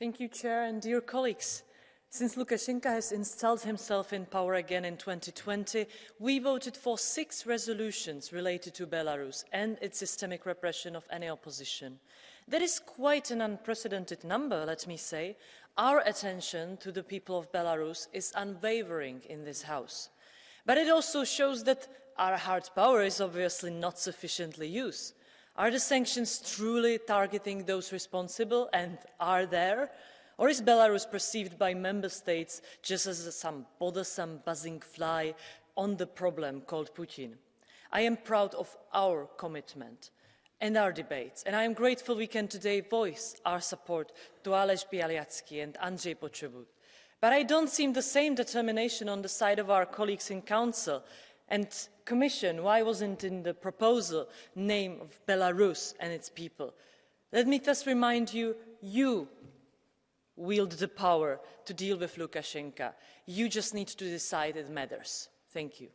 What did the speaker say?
Thank you, Chair, and dear colleagues. Since Lukashenko has installed himself in power again in 2020, we voted for six resolutions related to Belarus and its systemic repression of any opposition. That is quite an unprecedented number, let me say. Our attention to the people of Belarus is unwavering in this House. But it also shows that our hard power is obviously not sufficiently used. Are the sanctions truly targeting those responsible and are there? Or is Belarus perceived by member states just as some bothersome buzzing fly on the problem called Putin? I am proud of our commitment and our debates, and I am grateful we can today voice our support to Ales Bialiatski and Andrzej Poczobut. But I don't see the same determination on the side of our colleagues in Council and Commission, why wasn't in the proposal name of Belarus and its people? Let me thus remind you, you wield the power to deal with Lukashenko. You just need to decide it matters. Thank you.